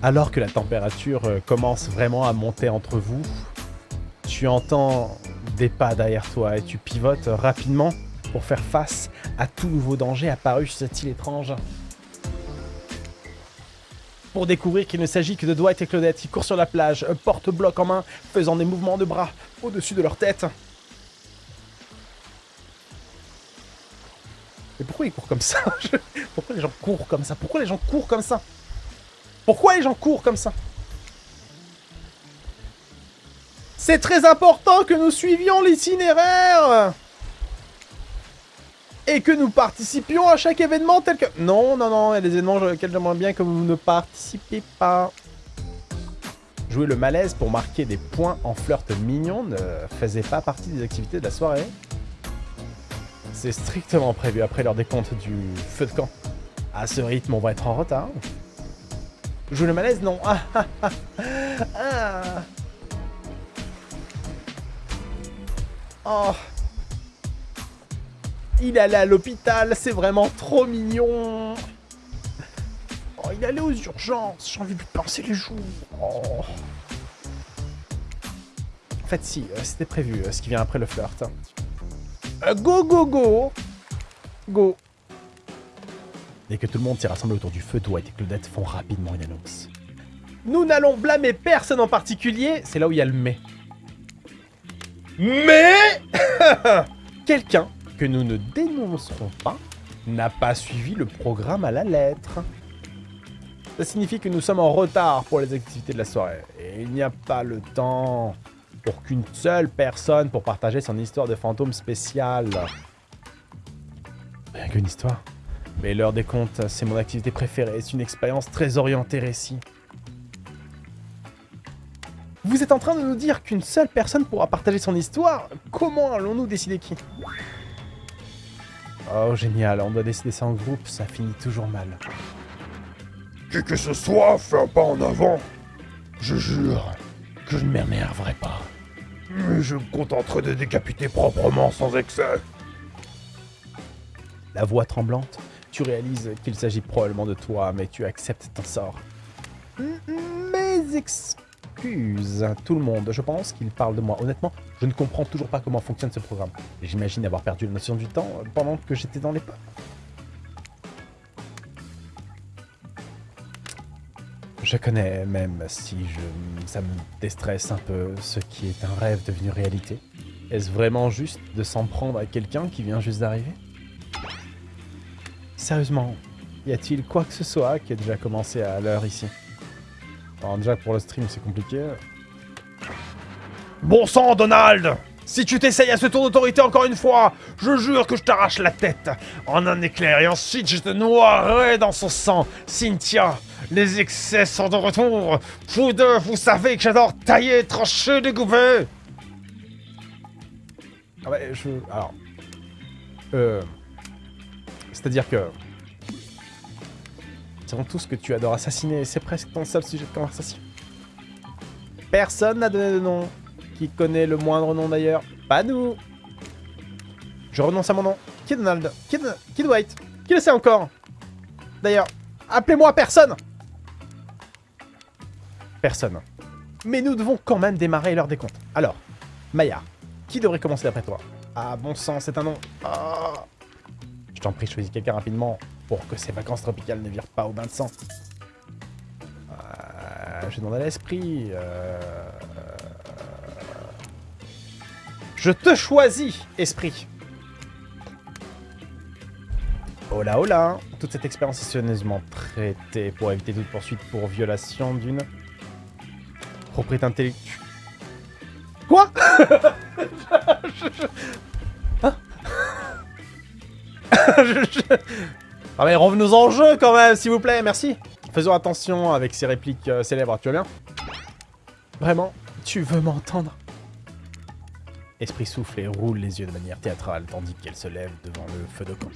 Alors que la température euh, commence vraiment à monter entre vous, tu entends des pas derrière toi et tu pivotes rapidement pour faire face à tout nouveau danger apparu sur cette île étrange. Pour découvrir qu'il ne s'agit que de Dwight et Claudette qui courent sur la plage, porte-bloc en main, faisant des mouvements de bras au-dessus de leur tête. Mais pourquoi ils courent comme ça? Pourquoi les gens courent comme ça? Pourquoi les gens courent comme ça? Pourquoi les gens courent comme ça? C'est très important que nous suivions l'itinéraire et que nous participions à chaque événement tel que... Non, non, non, il y a des événements auxquels j'aimerais bien que vous ne participez pas. Jouer le malaise pour marquer des points en flirt mignon ne faisait pas partie des activités de la soirée. C'est strictement prévu après leur décompte du feu de camp. À ce rythme, on va être en retard. Jouer le malaise, non. Ah, ah, ah. Oh. Il allé à l'hôpital, c'est vraiment trop mignon. Oh, il allé aux urgences, j'ai envie de pincer les joues. Oh. En fait, si, euh, c'était prévu, euh, ce qui vient après le flirt. Euh, go, go, go Go Dès que tout le monde s'est rassemblé autour du feu, Dwight et Claudette font rapidement une annonce. Nous n'allons blâmer personne en particulier, c'est là où il y a le mais. Mais Quelqu'un que nous ne dénoncerons pas n'a pas suivi le programme à la lettre. Ça signifie que nous sommes en retard pour les activités de la soirée. Et il n'y a pas le temps pour qu'une seule personne pour partager son histoire de fantôme spéciale. Rien qu'une histoire. Mais l'heure des comptes, c'est mon activité préférée. C'est une expérience très orientée récit. Vous êtes en train de nous dire qu'une seule personne pourra partager son histoire Comment allons-nous décider qui? Oh, génial, on doit décider ça en groupe, ça finit toujours mal. Qui que ce soit, fais un pas en avant. Je jure que je ne m'énerverai pas. Mais je me contenterai de décapiter proprement sans excès. La voix tremblante, tu réalises qu'il s'agit probablement de toi, mais tu acceptes ton sort. Mes excuses excuse tout le monde. Je pense qu'il parle de moi. Honnêtement, je ne comprends toujours pas comment fonctionne ce programme. J'imagine avoir perdu la notion du temps pendant que j'étais dans les pas. Je connais, même si je, ça me déstresse un peu, ce qui est un rêve devenu réalité. Est-ce vraiment juste de s'en prendre à quelqu'un qui vient juste d'arriver? Sérieusement, y a-t-il quoi que ce soit qui ait déjà commencé à l'heure ici? Alors déjà pour le stream c'est compliqué. Bon sang Donald Si tu t'essayes à ce tour d'autorité encore une fois, je jure que je t'arrache la tête en un éclair et ensuite je te noierai dans son sang. Cynthia, les excès sont de retour. Vous deux, vous savez que j'adore tailler, trancher, découper. Ah ouais, je... Alors... Euh... C'est-à-dire que... C'est tout ce que tu adores assassiner. C'est presque ton seul sujet de conversation. Personne n'a donné de nom. Qui connaît le moindre nom d'ailleurs Pas nous. Je renonce à mon nom. Qui est Donald Qui est, qui Dwight Qui le sait encore D'ailleurs, appelez-moi personne Personne. Mais nous devons quand même démarrer l'heure des comptes. Alors, Maya, qui devrait commencer d'après toi? Ah, bon sang, c'est un nom. Ah. Je t'en prie, choisis quelqu'un rapidement pour que ces vacances tropicales ne virent pas au bain de sang. Euh, je demande à l'esprit. Euh... Je te choisis, esprit. Hola, hola. Toute cette expérience est soigneusement traitée pour éviter toute poursuite pour violation d'une propriété intellectuelle. Quoi? Ah mais revenons en jeu quand même, s'il vous plaît, merci. Faisons attention avec ces répliques euh, célèbres, tu vas bien Vraiment, tu veux m'entendre? Esprit souffle et roule les yeux de manière théâtrale, tandis qu'elle se lève devant le feu de camp.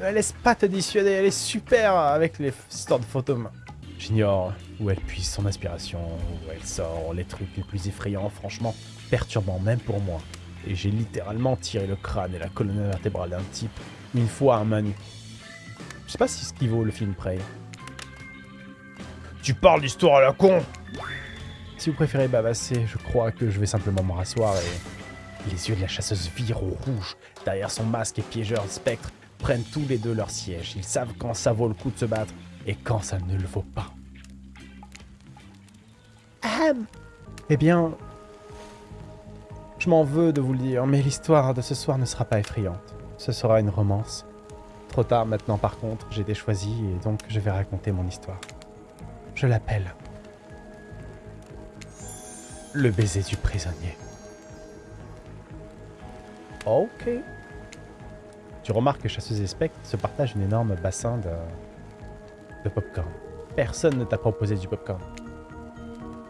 Ne laisse pas te dissuader, elle est super avec les histoires de fantômes. J'ignore où elle puise son inspiration, où elle sort les trucs les plus effrayants, franchement perturbant même pour moi. Et j'ai littéralement tiré le crâne et la colonne vertébrale d'un type une fois à main nue. Je sais pas si ce qui vaut le film Prey. Tu parles d'histoire à la con Si vous préférez bavasser, je crois que je vais simplement me rasseoir et... Les yeux de la chasseuse virent au rouge. Derrière son masque et piégeur spectre prennent tous les deux leur siège. Ils savent quand ça vaut le coup de se battre et quand ça ne le vaut pas. Eh bien, je m'en veux de vous le dire, mais l'histoire de ce soir ne sera pas effrayante. Ce sera une romance. Trop tard maintenant par contre, j'ai été choisi et donc je vais raconter mon histoire. Je l'appelle le baiser du prisonnier. Ok. Tu remarques que Chasseuse et Spectre se partagent une énorme bassin de, de popcorn. Personne ne t'a proposé du popcorn.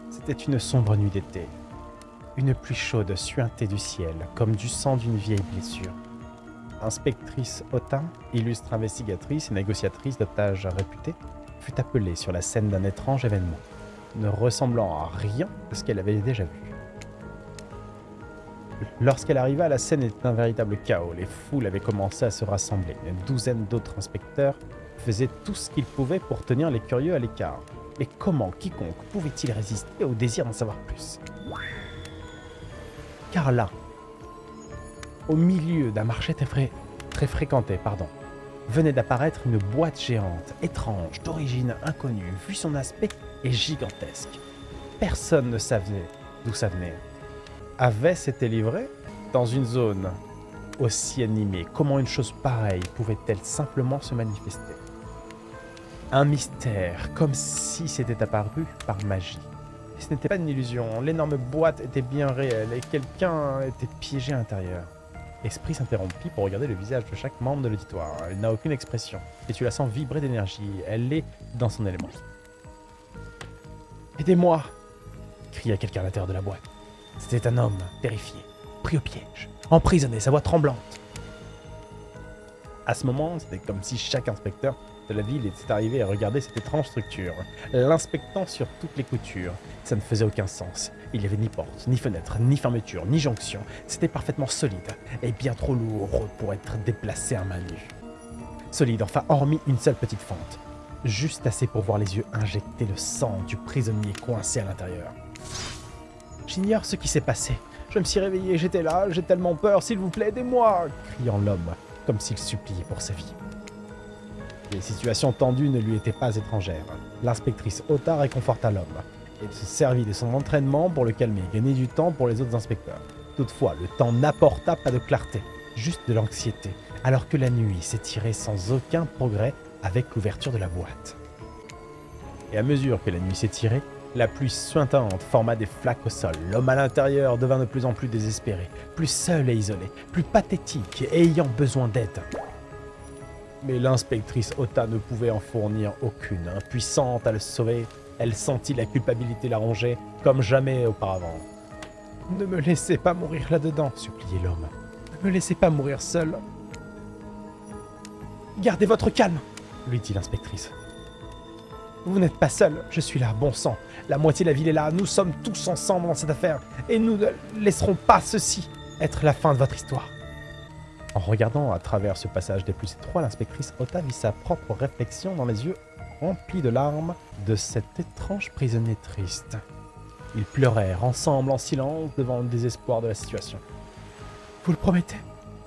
C'était une sombre nuit d'été. Une pluie chaude suintait du ciel, comme du sang d'une vieille blessure. Inspectrice Otin, illustre investigatrice et négociatrice d'otages réputée, fut appelée sur la scène d'un étrange événement, ne ressemblant à rien de ce qu'elle avait déjà vu. Lorsqu'elle arriva, la scène était un véritable chaos. Les foules avaient commencé à se rassembler. Une douzaine d'autres inspecteurs faisaient tout ce qu'ils pouvaient pour tenir les curieux à l'écart. Mais comment quiconque pouvait-il résister au désir d'en savoir plus? Car là, au milieu d'un marché très, fréquenté, venait d'apparaître une boîte géante, étrange, d'origine inconnue, vu son aspect est gigantesque. Personne ne savait d'où ça venait. Avait été livré dans une zone aussi animée Comment une chose pareille pouvait-elle simplement se manifester? Un mystère, comme si c'était apparu par magie. Ce n'était pas une illusion, l'énorme boîte était bien réelle et quelqu'un était piégé à l'intérieur. Esprit s'interrompit pour regarder le visage de chaque membre de l'auditoire. Elle n'a aucune expression, et tu la sens vibrer d'énergie. Elle est dans son élément. Aidez-moi cria quelqu'un à l'intérieur de la boîte. C'était un homme, terrifié, pris au piège, emprisonné, sa voix tremblante. À ce moment, c'était comme si chaque inspecteur la ville était arrivé à regarder cette étrange structure, l'inspectant sur toutes les coutures. Ça ne faisait aucun sens. Il n'y avait ni porte, ni fenêtre, ni fermeture, ni jonction. C'était parfaitement solide et bien trop lourd pour être déplacé à main nue. Solide, enfin, hormis une seule petite fente. Juste assez pour voir les yeux injecter le sang du prisonnier coincé à l'intérieur. J'ignore ce qui s'est passé. Je me suis réveillé, j'étais là, j'ai tellement peur, s'il vous plaît, aidez-moi criant l'homme, comme s'il suppliait pour sa vie. Les situations tendues ne lui étaient pas étrangères. L'inspectrice Ota réconforta l'homme et se servit de son entraînement pour le calmer et gagner du temps pour les autres inspecteurs. Toutefois, le temps n'apporta pas de clarté, juste de l'anxiété, alors que la nuit s'étirait sans aucun progrès avec l'ouverture de la boîte. Et à mesure que la nuit s'étirait, la pluie suintante forma des flaques au sol. L'homme à l'intérieur devint de plus en plus désespéré, plus seul et isolé, plus pathétique et ayant besoin d'aide. Mais l'inspectrice Ota ne pouvait en fournir aucune. Impuissante à le sauver, elle sentit la culpabilité la ronger comme jamais auparavant. Ne me laissez pas mourir là-dedans, suppliait l'homme. Ne me laissez pas mourir seul. Gardez votre calme, lui dit l'inspectrice. Vous n'êtes pas seul, je suis là, bon sang. La moitié de la ville est là, nous sommes tous ensemble dans cette affaire, et nous ne laisserons pas ceci être la fin de votre histoire. En regardant à travers ce passage des plus étroits, l'inspectrice Ota vit sa propre réflexion dans les yeux remplis de larmes de cet étrange prisonnier triste. Ils pleurèrent ensemble en silence devant le désespoir de la situation. Vous le promettez?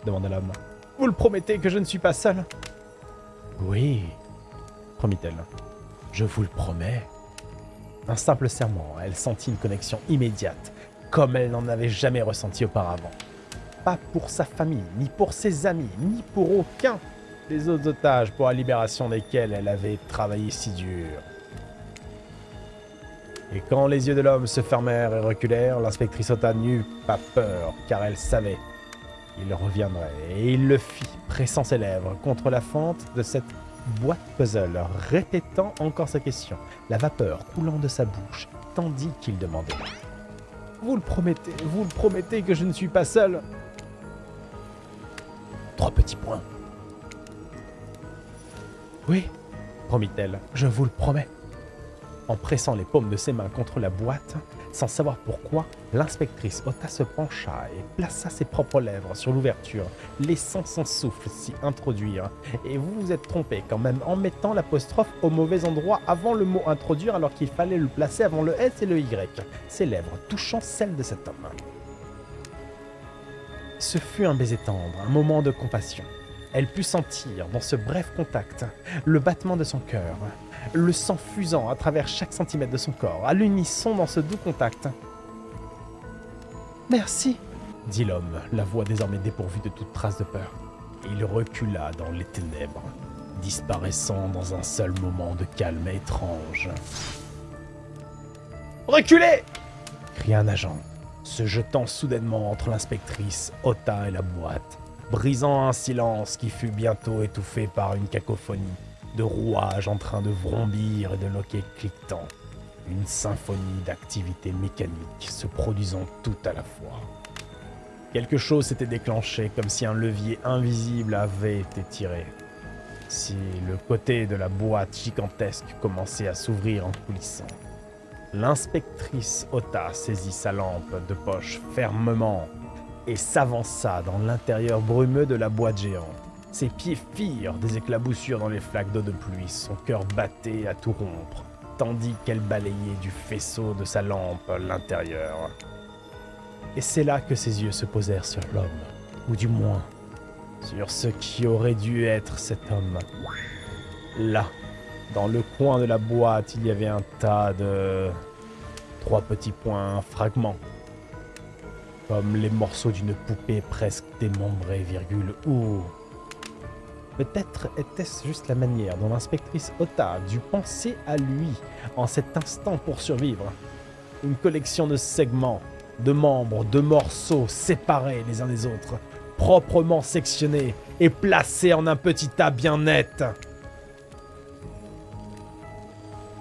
demanda l'homme. Vous le promettez que je ne suis pas seul Oui, promit-elle. Je vous le promets. Un simple serment, elle sentit une connexion immédiate, comme elle n'en avait jamais ressenti auparavant. Pas pour sa famille, ni pour ses amis, ni pour aucun des autres otages pour la libération desquels elle avait travaillé si dur. Et quand les yeux de l'homme se fermèrent et reculèrent, l'inspectrice Ota n'eut pas peur, car elle savait qu'il reviendrait, et il le fit, pressant ses lèvres contre la fente de cette boîte puzzle, répétant encore sa question, la vapeur coulant de sa bouche, tandis qu'il demandait « Vous le promettez, vous le promettez que je ne suis pas seul ?» Trois petits points. « Oui, promit-elle, je vous le promets. » En pressant les paumes de ses mains contre la boîte, sans savoir pourquoi, l'inspectrice Ota se pencha et plaça ses propres lèvres sur l'ouverture, laissant son souffle s'y introduire. Et vous vous êtes trompé quand même en mettant l'apostrophe au mauvais endroit avant le mot introduire alors qu'il fallait le placer avant le S et le Y, ses lèvres touchant celles de cet homme. Ce fut un baiser tendre, un moment de compassion. Elle put sentir, dans ce bref contact, le battement de son cœur, le sang fusant à travers chaque centimètre de son corps, à l'unisson dans ce doux contact. Merci, dit l'homme, la voix désormais dépourvue de toute trace de peur. Il recula dans les ténèbres, disparaissant dans un seul moment de calme étrange. Reculez cria un agent, se jetant soudainement entre l'inspectrice, Ota et la boîte, brisant un silence qui fut bientôt étouffé par une cacophonie de rouages en train de vrombir et de loquets cliquetants. Une symphonie d'activités mécaniques se produisant tout à la fois. Quelque chose s'était déclenché comme si un levier invisible avait été tiré. Si le côté de la boîte gigantesque commençait à s'ouvrir en coulissant. L'inspectrice Ota saisit sa lampe de poche fermement et s'avança dans l'intérieur brumeux de la boîte géante. Ses pieds firent des éclaboussures dans les flaques d'eau de pluie, son cœur battait à tout rompre, tandis qu'elle balayait du faisceau de sa lampe l'intérieur. Et c'est là que ses yeux se posèrent sur l'homme, ou du moins, sur ce qui aurait dû être cet homme. Là, dans le coin de la boîte, il y avait un tas de... trois petits points, fragments. Comme les morceaux d'une poupée presque démembrée, virgule, ou Peut-être était-ce juste la manière dont l'inspectrice Ota dut penser à lui en cet instant pour survivre. Une collection de segments, de membres, de morceaux séparés les uns des autres, proprement sectionnés et placés en un petit tas bien net.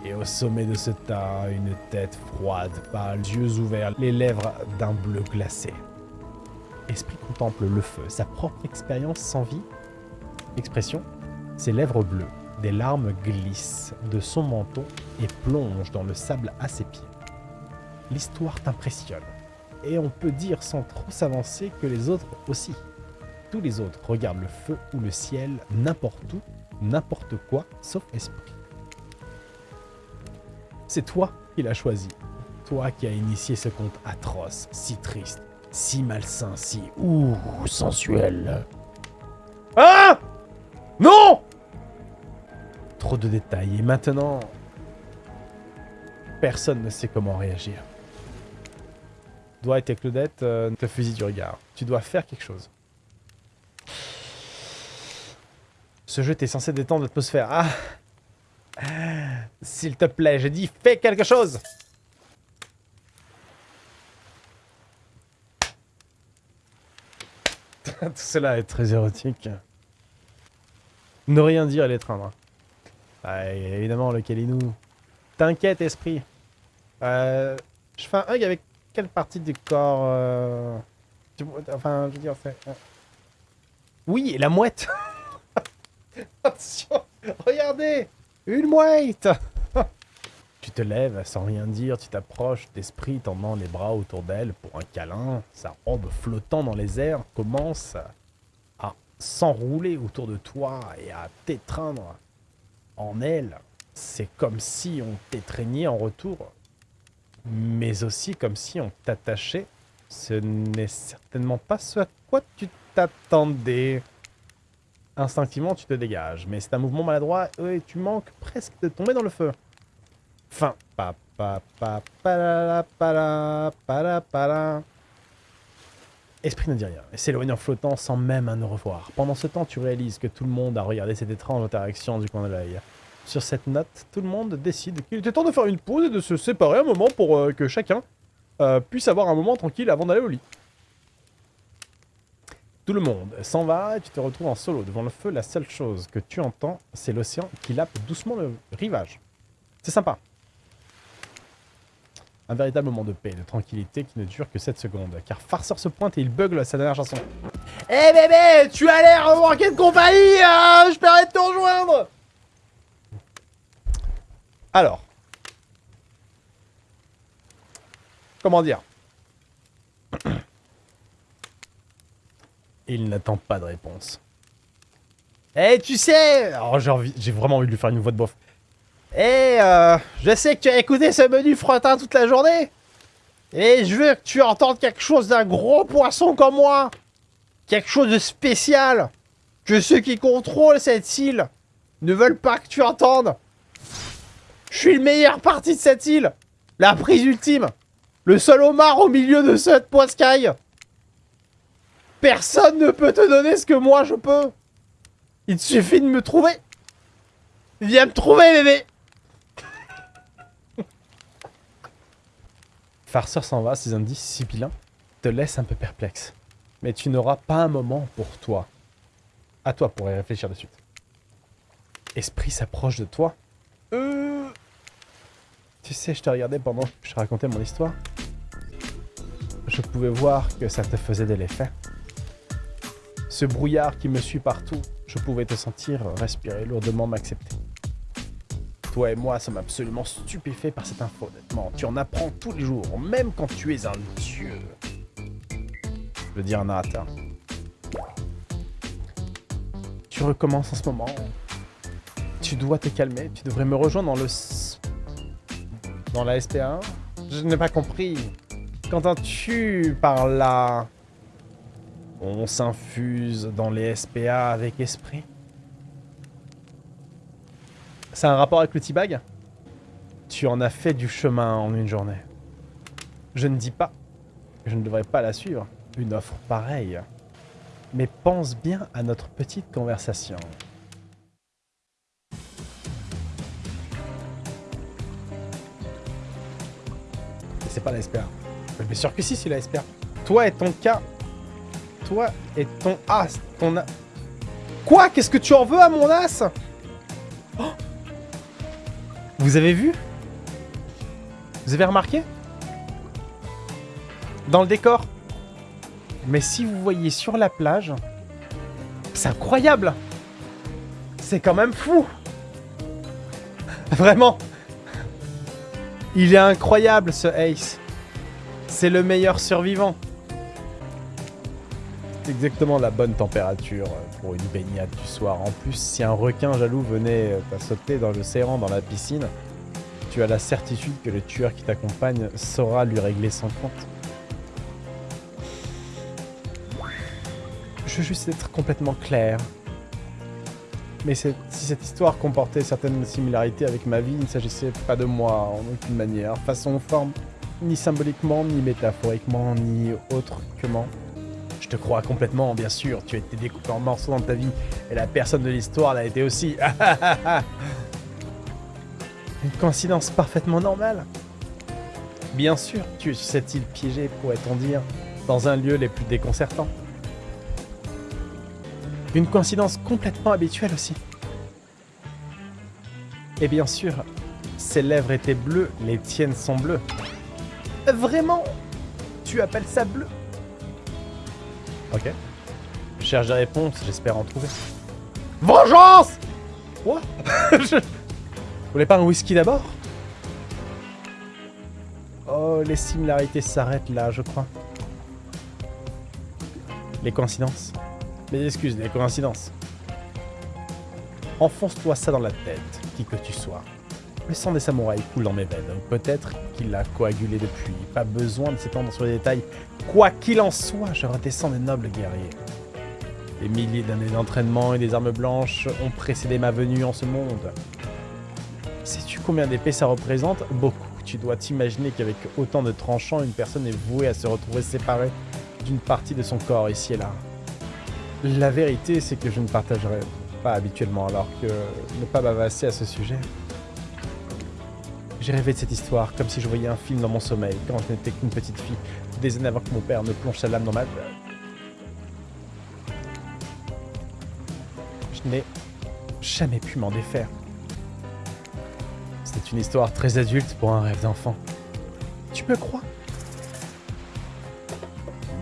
Et au sommet de ce tas, une tête froide, pâle, yeux ouverts, les lèvres d'un bleu glacé. Esprit contemple le feu, sa propre expérience sans vie Expression Ses lèvres bleues, des larmes glissent de son menton et plongent dans le sable à ses pieds. L'histoire t'impressionne, et on peut dire sans trop s'avancer que les autres aussi. Tous les autres regardent le feu ou le ciel n'importe où, n'importe quoi, sauf esprit. C'est toi qui l'as choisi. Toi qui as initié ce conte atroce, si triste, si malsain, si ouh, sensuel. Ah non Trop de détails. Et maintenant... Personne ne sait comment réagir. Dwight et Claudette euh, te fusillent du regard. Tu dois faire quelque chose. Ce jeu était censé détendre l'atmosphère. Ah S'il te plaît, j'ai dit fais quelque chose Tout cela est très érotique. Ne rien dire et l'étreindre. Bah, évidemment, le Kalinou. T'inquiète, esprit. Euh, je fais un hug avec quelle partie du corps euh... Enfin, je veux dire, c'est... Euh. Oui, la mouette Attention Regardez Une mouette Tu te lèves sans rien dire, tu t'approches d'esprit tendant les bras autour d'elle pour un câlin. Sa robe flottant dans les airs commence s'enrouler autour de toi et à t'étreindre en elle, c'est comme si on t'étreignait en retour, mais aussi comme si on t'attachait. Ce n'est certainement pas ce à quoi tu t'attendais. Instinctivement, tu te dégages, mais c'est un mouvement maladroit et tu manques presque de tomber dans le feu. Fin. Pa, Esprit ne dit rien et s'éloigne en flottant sans même un au revoir. Pendant ce temps, tu réalises que tout le monde a regardé cette étrange interaction du coin de l'œil. Sur cette note, tout le monde décide qu'il était temps de faire une pause et de se séparer un moment pour euh, que chacun euh, puisse avoir un moment tranquille avant d'aller au lit. Tout le monde s'en va et tu te retrouves en solo devant le feu. La seule chose que tu entends, c'est l'océan qui lappe doucement le rivage. C'est sympa. Un véritable moment de paix, de tranquillité qui ne dure que 7 secondes. Car Farceur se pointe et il bugle sa dernière chanson. Eh hey bébé, tu as l'air manquer de compagnie hein Je permets de te rejoindre Alors, Comment dire? Il n'attend pas de réponse. Eh, tu sais envie- j'ai vraiment envie de lui faire une voix de bof. Eh, euh, je sais que tu as écouté ce menu fretin toute la journée. Et je veux que tu entendes quelque chose d'un gros poisson comme moi. Quelque chose de spécial. Que ceux qui contrôlent cette île ne veulent pas que tu entendes. Je suis le meilleur parti de cette île. La prise ultime. Le seul homard au milieu de cette poiscaille. Personne ne peut te donner ce que moi je peux. Il te suffit de me trouver. Viens me trouver, bébé. Farceur s'en va, ces indices sibyllins te laissent un peu perplexe. Mais tu n'auras pas un moment pour toi. À toi pour y réfléchir de suite. Esprit s'approche de toi. Euh... Tu sais, je te regardais pendant que je racontais mon histoire. Je pouvais voir que ça te faisait de l'effet. Ce brouillard qui me suit partout, je pouvais te sentir respirer lourdement m'accepter. Toi et moi sommes absolument stupéfaits par cette info, honnêtement. Tu en apprends tous les jours, même quand tu es un dieu. Je veux dire un narrateur. Tu recommences en ce moment. Tu dois te calmer. Tu devrais me rejoindre dans le... Dans la SPA. Je n'ai pas compris. Qu'entends-tu par là? On s'infuse dans les SPA avec esprit C'est un rapport avec le T-Bag? Tu en as fait du chemin en une journée. Je ne dis pas que je ne devrais pas la suivre, une offre pareille. Mais pense bien à notre petite conversation. C'est pas la SPA. Mais sûr que si, c'est la SPA. Toi et ton cas. Et ton as. Ton Quoi? Qu'est-ce que tu en veux à mon as? Oh! Vous avez vu? Vous avez remarqué? Dans le décor. Mais si vous voyez sur la plage, c'est incroyable! C'est quand même fou! Vraiment! Il est incroyable ce Ace. C'est le meilleur survivant Exactement la bonne température euh, pour une baignade du soir. En plus, si un requin jaloux venait euh, à sauter dans le serrant dans la piscine, tu as la certitude que le tueur qui t'accompagne saura lui régler son compte. Je veux juste être complètement clair. Mais si cette histoire comportait certaines similarités avec ma vie, il ne s'agissait pas de moi en aucune manière, façon ou forme, ni symboliquement, ni métaphoriquement, ni autrement. Je te crois complètement, bien sûr, tu as été découpé en morceaux dans ta vie, et la personne de l'histoire l'a été aussi. Une coïncidence parfaitement normale. Bien sûr, tu es sur cette île piégée, pourrait-on dire, dans un lieu les plus déconcertants. Une coïncidence complètement habituelle aussi. Et bien sûr, ses lèvres étaient bleues, les tiennes sont bleues. Vraiment Tu appelles ça bleu? Ok. Je cherche des réponses, j'espère en trouver. Vengeance Quoi? Je- Vous voulez pas un whisky d'abord? Oh, les similarités s'arrêtent là, je crois. Les coïncidences Mes excuses, les coïncidences. Enfonce-toi ça dans la tête, qui que tu sois. Le sang des samouraïs coule dans mes veines. Peut-être qu'il a coagulé depuis. Pas besoin de s'étendre sur les détails. Quoi qu'il en soit, je redescends des nobles guerriers. Des milliers d'années d'entraînement et des armes blanches ont précédé ma venue en ce monde. Sais-tu combien d'épées ça représente? Beaucoup. Tu dois t'imaginer qu'avec autant de tranchants, une personne est vouée à se retrouver séparée d'une partie de son corps ici et là. La vérité, c'est que je ne partagerai pas habituellement, alors que ne pas bavasser à ce sujet. J'ai rêvé de cette histoire, comme si je voyais un film dans mon sommeil, quand je n'étais qu'une petite fille, des années avant que mon père ne plonge sa lame dans ma... Je n'ai jamais pu m'en défaire. C'est une histoire très adulte pour un rêve d'enfant. Tu me crois?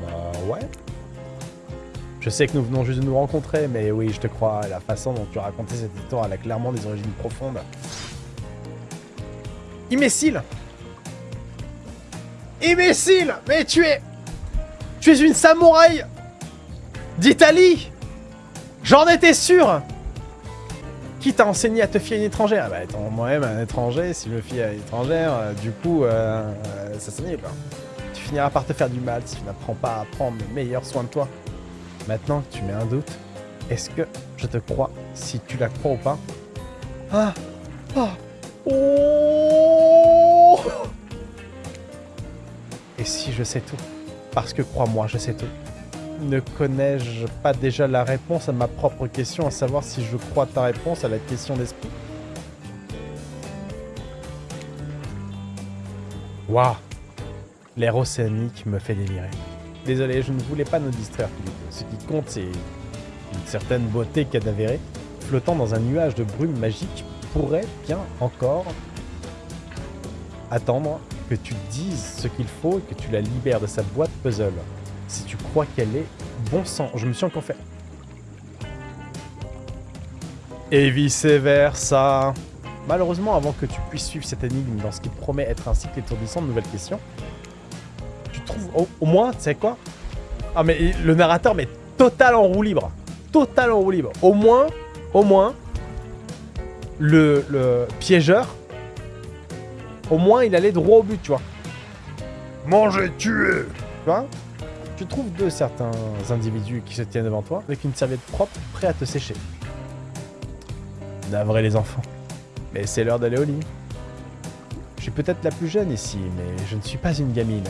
Bah ouais. Je sais que nous venons juste de nous rencontrer, mais oui, je te crois. La façon dont tu raconté cette histoire, elle a clairement des origines profondes. Imbécile. Imbécile. Mais tu es... Tu es une samouraï d'Italie. J'en étais sûr. Qui t'a enseigné à te fier à une étrangère? Bah étant moi-même un étranger, si je me fie à une étrangère, euh, du coup, euh, euh, ça s'ennuie pas. Tu finiras par te faire du mal si tu n'apprends pas à prendre le meilleur soin de toi. Maintenant que tu mets un doute, est-ce que je te crois si tu la crois ou pas? Ah Ah Oh Et si je sais tout Parce que crois-moi, je sais tout. Ne connais-je pas déjà la réponse à ma propre question, à savoir si je crois ta réponse à la question d'esprit? Waouh L'air océanique me fait délirer. Désolé, je ne voulais pas nous distraire. Ce qui compte, c'est une certaine beauté cadavérée, flottant dans un nuage de brume magique, pourrait bien encore attendre que tu dises ce qu'il faut et que tu la libères de sa boîte puzzle. Si tu crois qu'elle est bon sang, je me suis encore fait. Et vice versa. Malheureusement, avant que tu puisses suivre cette énigme dans ce qui promet être un cycle étourdissant de nouvelles questions, tu trouves au, au moins, tu sais quoi? Ah mais le narrateur met total en roue libre. Total en roue libre. Au moins, au moins, le, le piégeur, au moins il allait droit au but, tu vois. Manger, tuer Tu vois Tu trouves deux certains individus qui se tiennent devant toi avec une serviette propre, prêt à te sécher. Navré les enfants. Mais c'est l'heure d'aller au lit. Je suis peut-être la plus jeune ici, mais je ne suis pas une gamine.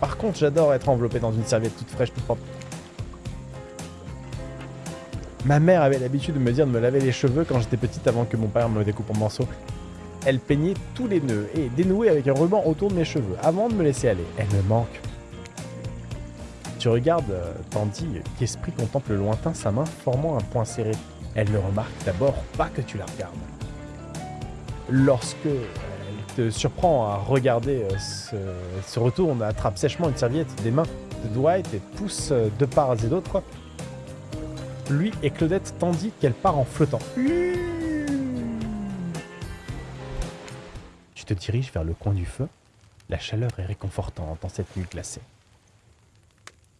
Par contre, j'adore être enveloppé dans une serviette toute fraîche, toute propre. Ma mère avait l'habitude de me dire de me laver les cheveux quand j'étais petite avant que mon père me découpe en morceaux. Elle peignait tous les nœuds et dénouait avec un ruban autour de mes cheveux avant de me laisser aller. Elle me manque. Tu regardes euh, tandis qu'Esprit contemple lointain sa main formant un point serré. Elle ne remarque d'abord pas que tu la regardes. Lorsque elle te surprend à regarder, euh, se, se retourne, attrape sèchement une serviette des mains de Dwight et pousse euh, de part et d'autre lui et Claudette tandis qu'elle part en flottant. Tu te diriges vers le coin du feu. La chaleur est réconfortante en cette nuit glacée.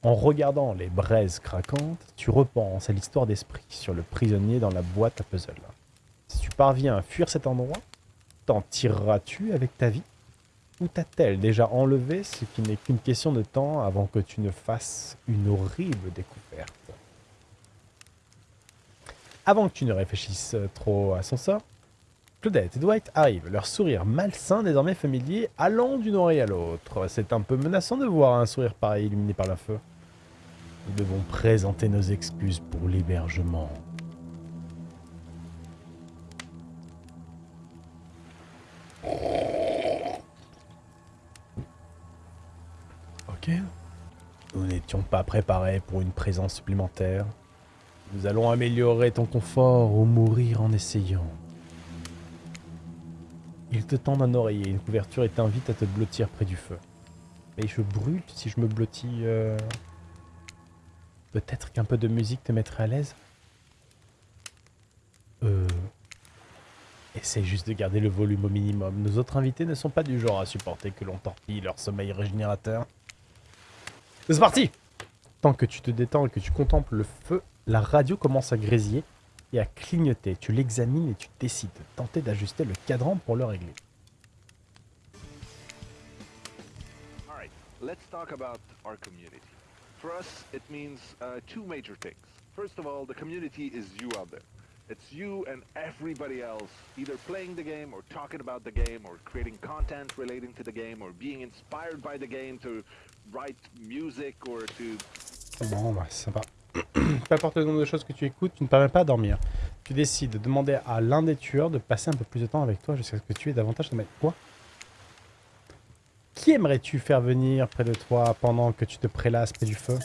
En regardant les braises craquantes, tu repenses à l'histoire d'esprit sur le prisonnier dans la boîte à puzzle. Si tu parviens à fuir cet endroit, t'en tireras-tu avec ta vie? Ou t'a-t-elle déjà enlevé ce qui n'est qu'une question de temps avant que tu ne fasses une horrible découverte? Avant que tu ne réfléchisses trop à son sort, Claudette et Dwight arrivent, leur sourire malsain désormais familier allant d'une oreille à l'autre. C'est un peu menaçant de voir un sourire pareil illuminé par le feu. Nous devons présenter nos excuses pour l'hébergement. Ok. Nous n'étions pas préparés pour une présence supplémentaire. Nous allons améliorer ton confort ou mourir en essayant. Te tend un oreiller, une couverture et t'invite à te blottir près du feu. Mais je brûle si je me blottis... Euh... Peut-être qu'un peu de musique te mettrait à l'aise Euh... Essaye juste de garder le volume au minimum. Nos autres invités ne sont pas du genre à supporter que l'on torpille leur sommeil régénérateur. C'est parti Tant que tu te détends et que tu contemples le feu, la radio commence à grésiller et à clignoter. Tu l'examines et tu décides de tenter d'ajuster le cadran pour le régler. Alright, let's talk about our community. For us, it means uh, two major things. First of all, the community is you out there. It's you and everybody else either playing the game or talking about the game or creating content relating to the game or being inspired by the game to write music or to... Bon, bah, sympa. Peu importe le nombre de choses que tu écoutes, tu ne parviens pas à dormir. Tu décides de demander à l'un des tueurs de passer un peu plus de temps avec toi jusqu'à ce que tu aies davantage de... Quoi? Qui aimerais-tu faire venir près de toi pendant que tu te prélasses près du feu?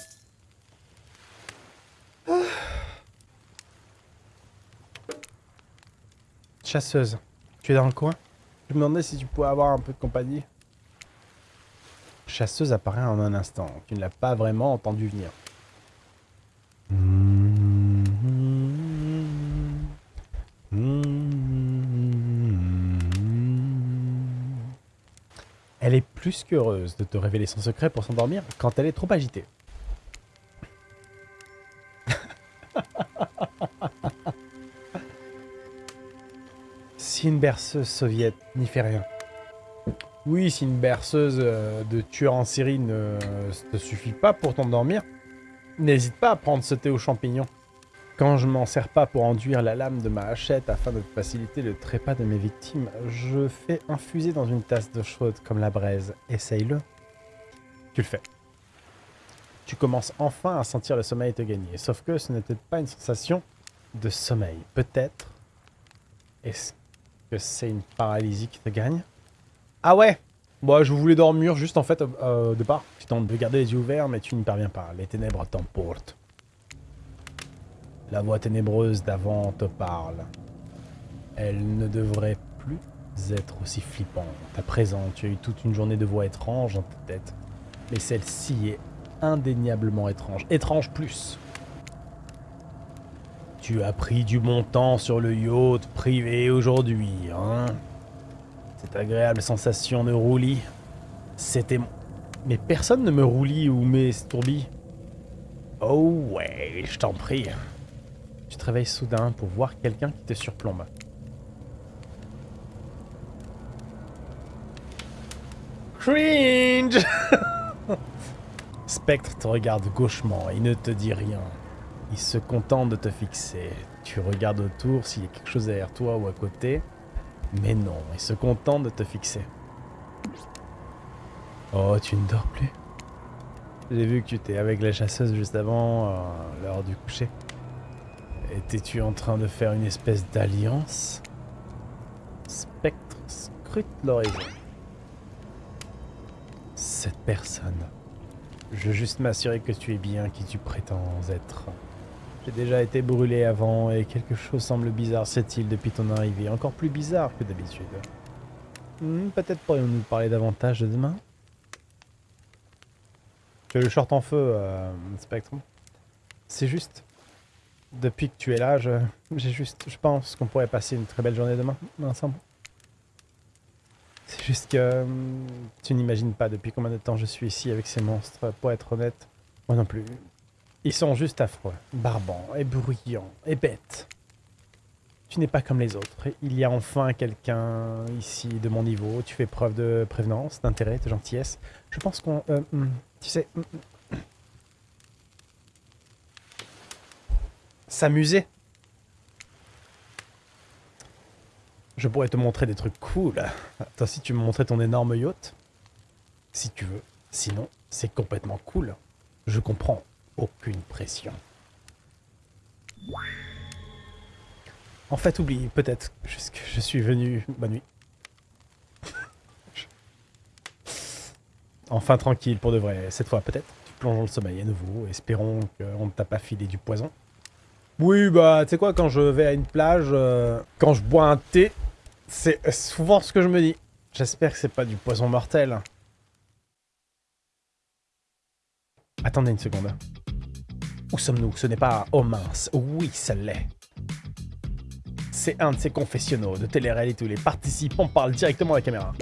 Chasseuse, tu es dans le coin? Je me demandais si tu pouvais avoir un peu de compagnie. Chasseuse apparaît en un instant. Tu ne l'as pas vraiment entendu venir. Elle est plus qu'heureuse de te révéler son secret pour s'endormir quand elle est trop agitée. si une berceuse soviète n'y fait rien. Oui, si une berceuse euh, de tueur en série ne te suffit pas pour t'endormir, n'hésite pas à prendre ce thé aux champignons. Quand je m'en sers pas pour enduire la lame de ma hachette afin de faciliter le trépas de mes victimes, je fais infuser dans une tasse d'eau chaude comme la braise. Essaye-le. Tu le fais. Tu commences enfin à sentir le sommeil te gagner. Sauf que ce n'était pas une sensation de sommeil. Peut-être. Est-ce que c'est une paralysie qui te gagne? Ah ouais Bon, je voulais dormir juste en fait au départ. Tu tentes de garder les yeux ouverts, mais tu n'y parviens pas. Les ténèbres t'emportent. La voix ténébreuse d'avant te parle. Elle ne devrait plus être aussi flippante. À présent, tu as eu toute une journée de voix étranges dans ta tête. Mais celle-ci est indéniablement étrange. Étrange plus. Tu as pris du bon temps sur le yacht privé aujourd'hui, hein? Cette agréable sensation de roulis, c'était... Mais personne ne me roulis ou m'estourdit. Oh ouais, je t'en prie. Tu te réveilles soudain pour voir quelqu'un qui te surplombe. Cringe Spectre te regarde gauchement et ne te dit rien. Il se contente de te fixer. Tu regardes autour s'il y a quelque chose derrière toi ou à côté. Mais non, il se contente de te fixer. Oh, tu ne dors plus J'ai vu que tu étais avec la chasseuse juste avant l'heure du coucher. Étais-tu en train de faire une espèce d'alliance? Spectre scrute l'horizon. Cette personne. Je veux juste m'assurer que tu es bien qui tu prétends être. J'ai déjà été brûlé avant et quelque chose semble bizarre cette île depuis ton arrivée. Encore plus bizarre que d'habitude. Hmm, Peut-être pourrions-nous parler davantage de demain? Tu as le short en feu, euh, Spectre. C'est juste. Depuis que tu es là, je, juste, je pense qu'on pourrait passer une très belle journée demain ensemble. C'est juste que hum, tu n'imagines pas depuis combien de temps je suis ici avec ces monstres. Pour être honnête, moi non plus. Ils sont juste affreux, barbants et bruyants et bêtes. Tu n'es pas comme les autres. Il y a enfin quelqu'un ici de mon niveau. Tu fais preuve de prévenance, d'intérêt, de gentillesse. Je pense qu'on... euh, hum, tu sais... hum, hum. S'amuser. Je pourrais te montrer des trucs cool. Toi aussi, tu me montrais ton énorme yacht Si tu veux. Sinon, c'est complètement cool. Je comprends. Aucune pression. En fait, oublie peut-être que je suis venu... Bonne nuit. Enfin tranquille pour de vrai. Cette fois, peut-être. Tu plonges le sommeil à nouveau. Espérons qu'on ne t'a pas filé du poison. Oui, bah, tu sais quoi, quand je vais à une plage, euh, quand je bois un thé, c'est souvent ce que je me dis. J'espère que c'est pas du poison mortel. Attendez une seconde. Où sommes-nous? Ce n'est pas... Oh mince, oui, ça l'est. C'est un de ces confessionnaux de télé-réalité où les participants parlent directement à la caméra.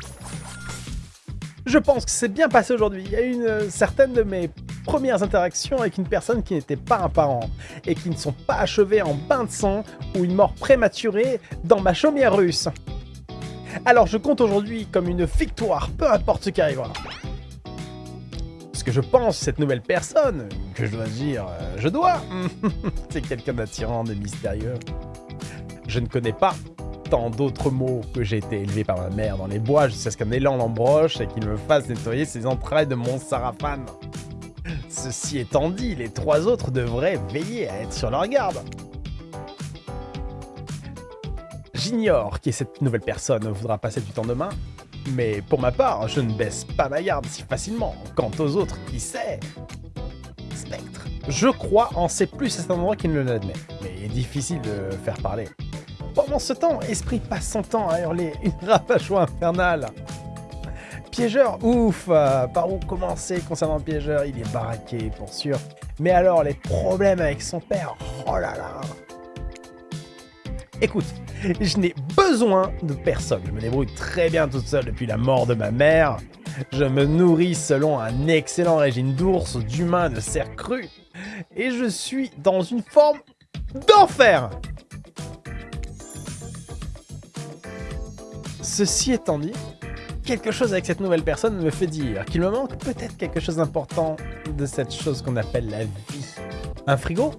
Je pense que c'est bien passé aujourd'hui. Il y a eu une certaine de mes premières interactions avec une personne qui n'était pas un parent et qui ne sont pas achevées en bain de sang ou une mort prématurée dans ma chaumière russe. Alors je compte aujourd'hui comme une victoire, peu importe ce qui arrivera. Je pense, cette nouvelle personne, que je dois dire, euh, je dois, c'est quelqu'un d'attirant, de mystérieux. Je ne connais pas tant d'autres mots que j'ai été élevé par ma mère dans les bois jusqu'à ce qu'un élan l'embroche et qu'il me fasse nettoyer ses entrailles de mon sarafane. Ceci étant dit, les trois autres devraient veiller à être sur leur garde. J'ignore qui cette nouvelle personne voudra passer du temps demain, mais pour ma part, je ne baisse pas ma garde si facilement. Quant aux autres, qui sait? Spectre. Je crois en sait plus à cet endroit qu'il ne l'admet, mais il est difficile de faire parler. Pendant ce temps, Esprit passe son temps à hurler une rapachoie infernale. Piégeur, ouf euh, Par où commencer concernant Piégeur? Il est baraqué, pour sûr. Mais alors, les problèmes avec son père, oh là là Écoute, je n'ai besoin de personne. Je me débrouille très bien toute seule depuis la mort de ma mère. Je me nourris selon un excellent régime d'ours, d'humains, de cerfs crus. Et je suis dans une forme d'enfer Ceci étant dit, quelque chose avec cette nouvelle personne me fait dire qu'il me manque peut-être quelque chose d'important de cette chose qu'on appelle la vie. Un frigo?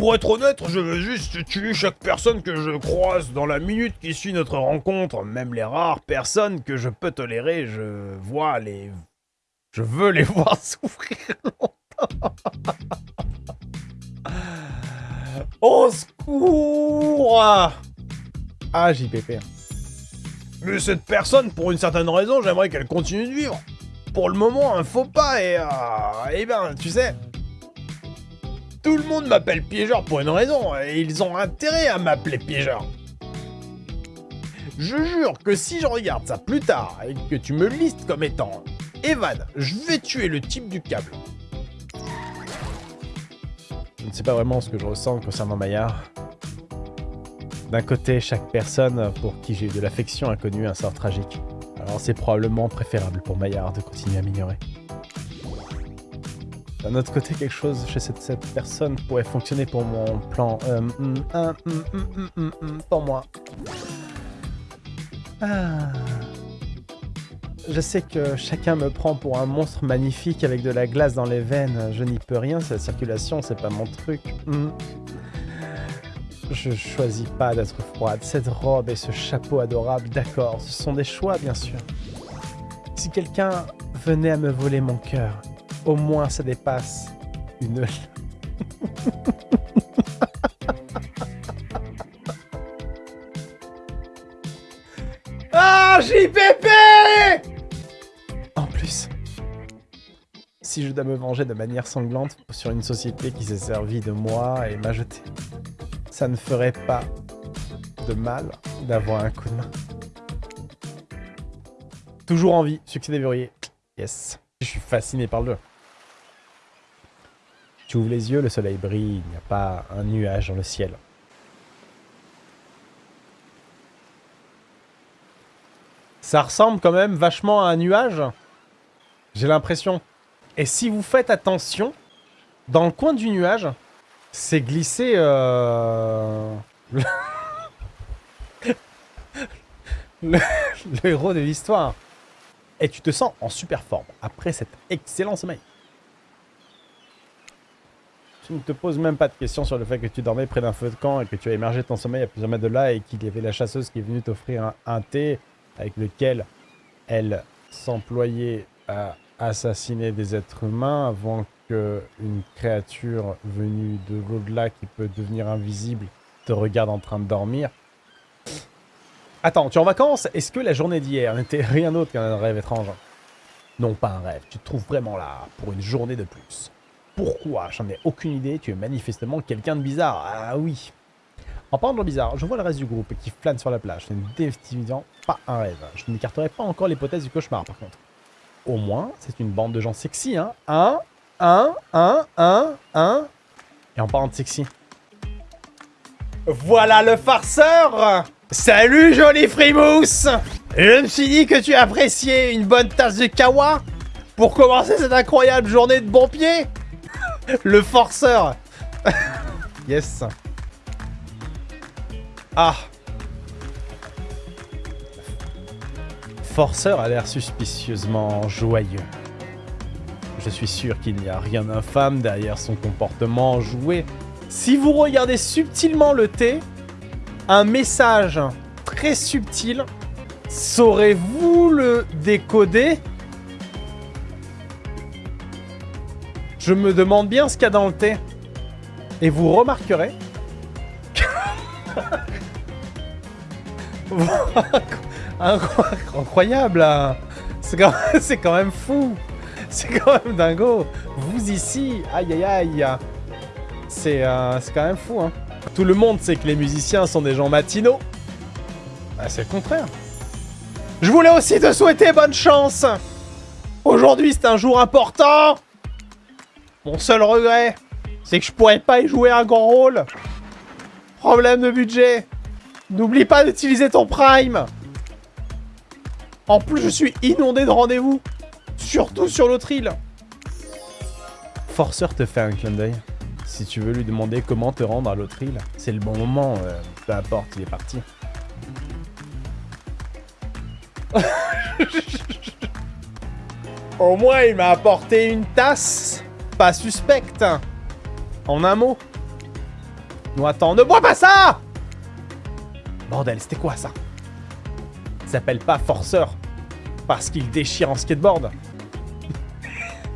Pour être honnête, je veux juste tuer chaque personne que je croise dans la minute qui suit notre rencontre. Même les rares personnes que je peux tolérer, je vois les... Je veux les voir souffrir longtemps. Au secours Ah, JPP. Mais cette personne, pour une certaine raison, j'aimerais qu'elle continue de vivre. Pour le moment, un faux pas et... euh, eh ben, tu sais... Tout le monde m'appelle piégeur pour une raison, et ils ont intérêt à m'appeler piégeur. Je jure que si je regarde ça plus tard, et que tu me listes comme étant Evan, je vais tuer le type du câble. Je ne sais pas vraiment ce que je ressens concernant Maillard. D'un côté, chaque personne pour qui j'ai eu de l'affection a connu un sort tragique. Alors c'est probablement préférable pour Maillard de continuer à m'ignorer. D'un autre côté, quelque chose chez cette, personne pourrait fonctionner pour mon plan... Euh, hum, hum, hum, pour moi. Ah. Je sais que chacun me prend pour un monstre magnifique avec de la glace dans les veines. Je n'y peux rien, cette circulation, c'est pas mon truc. Je choisis pas d'être froide. Cette robe et ce chapeau adorable, d'accord, ce sont des choix, bien sûr. Si quelqu'un venait à me voler mon cœur, au moins ça dépasse une... ah, JPP En plus, si je dois me venger de manière sanglante sur une société qui s'est servie de moi et m'a jeté, ça ne ferait pas de mal d'avoir un coup de main. Toujours en vie, succès des verrouillés. Yes. Je suis fasciné par le jeu. Tu ouvres les yeux, le soleil brille, il n'y a pas un nuage dans le ciel. Ça ressemble quand même vachement à un nuage. J'ai l'impression. Et si vous faites attention, dans le coin du nuage, c'est glissé... Euh... le... le héros de l'histoire. Et tu te sens en super forme après cet excellent sommeil. Ne te poses même pas de questions sur le fait que tu dormais près d'un feu de camp et que tu as émergé ton sommeil à plusieurs mètres de là et qu'il y avait la chasseuse qui est venue t'offrir un, thé avec lequel elle s'employait à assassiner des êtres humains avant que une créature venue de l'au-delà qui peut devenir invisible te regarde en train de dormir. Attends, tu es en vacances? Est-ce que la journée d'hier n'était rien d'autre qu'un rêve étrange? Non, pas un rêve. Tu te trouves vraiment là pour une journée de plus. Pourquoi J'en ai aucune idée. Tu es manifestement quelqu'un de bizarre. Ah oui. En parlant de bizarre, je vois le reste du groupe qui flâne sur la plage. Ce n'est définitivement pas un rêve. Je n'écarterai pas encore l'hypothèse du cauchemar, par contre. Au moins, c'est une bande de gens sexy, hein. Un, un, un, un, un. Et en parlant de sexy. Voilà le farceur Salut, joli frimousse Je me suis dit que tu appréciais une bonne tasse de kawa pour commencer cette incroyable journée de bon pied Le forceur Yes Ah Forceur a l'air suspicieusement joyeux. Je suis sûr qu'il n'y a rien d'infâme derrière son comportement joué. Si vous regardez subtilement le thé, un message très subtil, saurez-vous le décoder? Je me demande bien ce qu'il y a dans le thé. Et vous remarquerez... Incroyable hein. C'est quand, même fou. C'est quand même dingo. Vous ici, aïe aïe aïe. C'est euh, quand même fou hein. Tout le monde sait que les musiciens sont des gens matinaux. Bah, C'est le contraire. Je voulais aussi te souhaiter bonne chance. Aujourd'hui c'est un jour important Mon seul regret, c'est que je pourrais pas y jouer un grand rôle Problème de budget N'oublie pas d'utiliser ton Prime En plus, je suis inondé de rendez-vous. Surtout sur l'autre île. Forceur te fait un clin d'œil. Si tu veux lui demander comment te rendre à l'autre île, c'est le bon moment. euh, peu importe, il est parti. Au moins, il m'a apporté une tasse pas suspecte. En un mot. Non, attends, ne bois pas ça Bordel, c'était quoi ça? Il s'appelle pas forceur parce qu'il déchire en skateboard.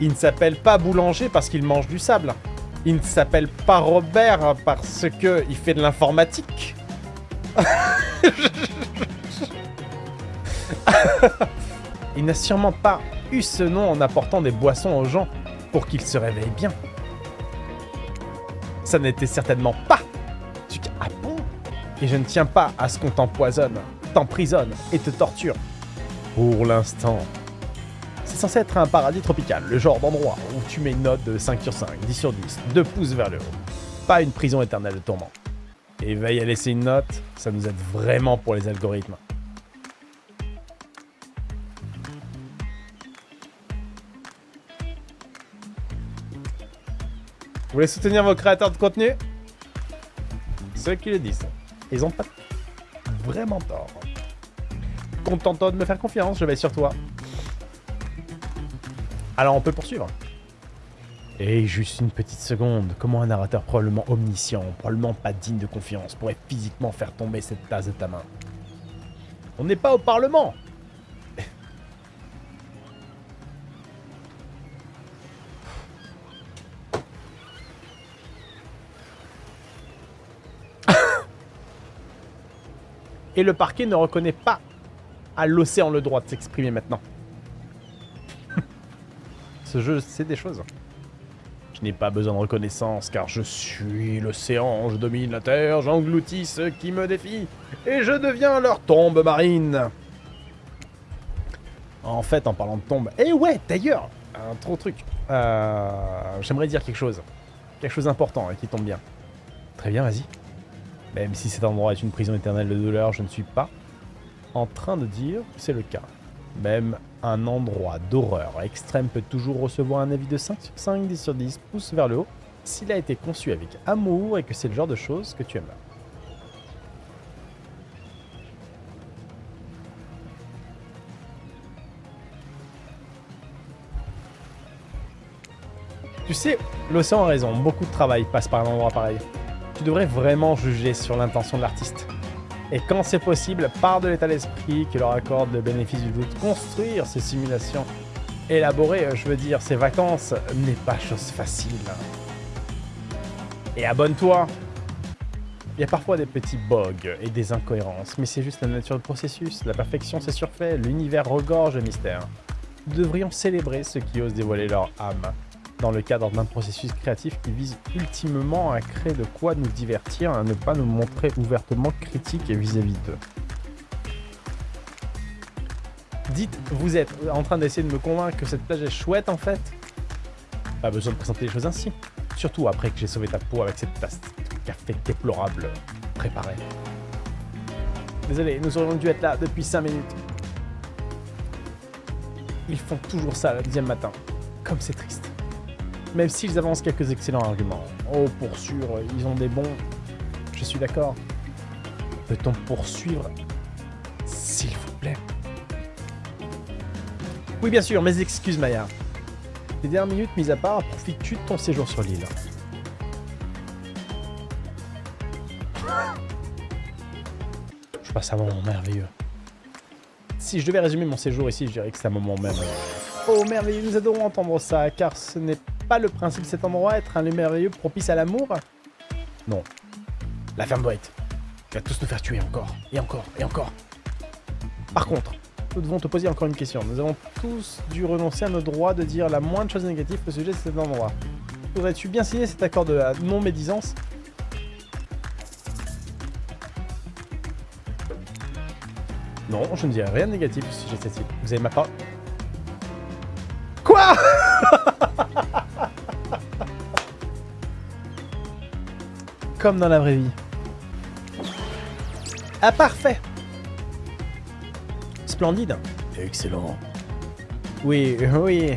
Il ne s'appelle pas boulanger parce qu'il mange du sable. Il ne s'appelle pas Robert parce que il fait de l'informatique. il n'a sûrement pas eu ce nom en apportant des boissons aux gens pour qu'ils se réveillent bien. Ça n'était certainement pas du ah bon? Et je ne tiens pas à ce qu'on t'empoisonne, t'emprisonne et te torture. Pour l'instant. C'est censé être un paradis tropical, le genre d'endroit où tu mets une note de 5 sur 5, 10 sur 10, 2 pouces vers le haut. Pas une prison éternelle de tourment. Et veille à laisser une note, ça nous aide vraiment pour les algorithmes. Vous voulez soutenir vos créateurs de contenu? Ceux qui le disent. Ils ont pas vraiment tort. Content de me faire confiance, je vais sur toi. Alors on peut poursuivre. Et juste une petite seconde, comment un narrateur probablement omniscient, probablement pas digne de confiance, pourrait physiquement faire tomber cette tasse de ta main? On n'est pas au Parlement Et le parquet ne reconnaît pas à l'océan le droit de s'exprimer maintenant. Ce jeu, c'est des choses. Je n'ai pas besoin de reconnaissance car je suis l'océan, je domine la terre, j'engloutis ceux qui me défient et je deviens leur tombe marine. En fait, en parlant de tombe... Eh ouais, d'ailleurs, un trop truc. Euh, J'aimerais dire quelque chose. Quelque chose d'important et qui tombe bien. Très bien, vas-y. Même si cet endroit est une prison éternelle de douleur, je ne suis pas en train de dire que c'est le cas. Même un endroit d'horreur extrême peut toujours recevoir un avis de 5 sur 5, 10 sur 10, pouce vers le haut, s'il a été conçu avec amour et que c'est le genre de choses que tu aimes. Tu sais, l'océan a raison, beaucoup de travail passe par un endroit pareil. Tu devrais vraiment juger sur l'intention de l'artiste. Et quand c'est possible, par de l'état d'esprit qui leur accorde le bénéfice du doute, construire ces simulations. Élaborer, euh, je veux dire, ces vacances n'est pas chose facile. Et abonne-toi Il y a parfois des petits bugs et des incohérences, mais c'est juste la nature du processus. La perfection, c'est surfait, l'univers regorge de mystères. Nous devrions célébrer ceux qui osent dévoiler leur âme, dans le cadre d'un processus créatif qui vise ultimement à créer de quoi nous divertir, à ne pas nous montrer ouvertement critiques vis-à-vis d'eux. Dites, vous êtes en train d'essayer de me convaincre que cette plage est chouette en fait? Pas besoin de présenter les choses ainsi. Surtout après que j'ai sauvé ta peau avec cette tasse de café déplorable préparée. Désolé, nous aurions dû être là depuis 5 minutes. Ils font toujours ça le deuxième matin. Comme c'est triste. Même s'ils avancent quelques excellents arguments. Oh, pour sûr, ils ont des bons... Je suis d'accord. Peut-on poursuivre S'il vous plaît? Oui, bien sûr, mes excuses, Maya. Les dernières minutes mises à part, profites-tu de ton séjour sur l'île? Je passe un moment merveilleux. Si je devais résumer mon séjour ici, je dirais que c'est un moment merveilleux. Oh merveilleux, nous adorons entendre ça, car ce n'est pas le principe de cet endroit, être un lieu merveilleux propice à l'amour Non. La ferme doit être. Tu vas tous nous faire tuer encore, et encore, et encore. Par contre, nous devons te poser encore une question. Nous avons tous dû renoncer à nos droits de dire la moindre chose négative au sujet de cet endroit. Voudrais-tu bien signer cet accord de non-médisance Non, je ne dirai rien de négatif au sujet de cette île. Vous avez ma parole Comme dans la vraie vie. Ah, parfait splendide. Excellent. Oui, oui.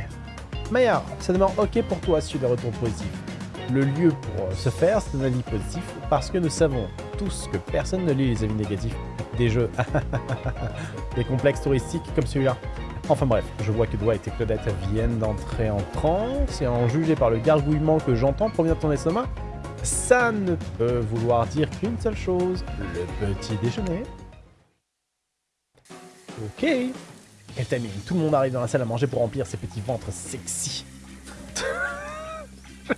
Maya, ça demande ok pour toi si tu as des retours positifs. Le lieu pour euh, ce faire, c'est un avis positif, parce que nous savons tous que personne ne lit les avis négatifs des jeux. des complexes touristiques comme celui-là. Enfin bref, je vois que Dwight et Claudette viennent d'entrer en transe, et en juger par le gargouillement que j'entends provient de ton estomac, ça ne peut vouloir dire qu'une seule chose, le petit déjeuner. Ok. Quel timing, tout le monde arrive dans la salle à manger pour remplir ses petits ventres sexy.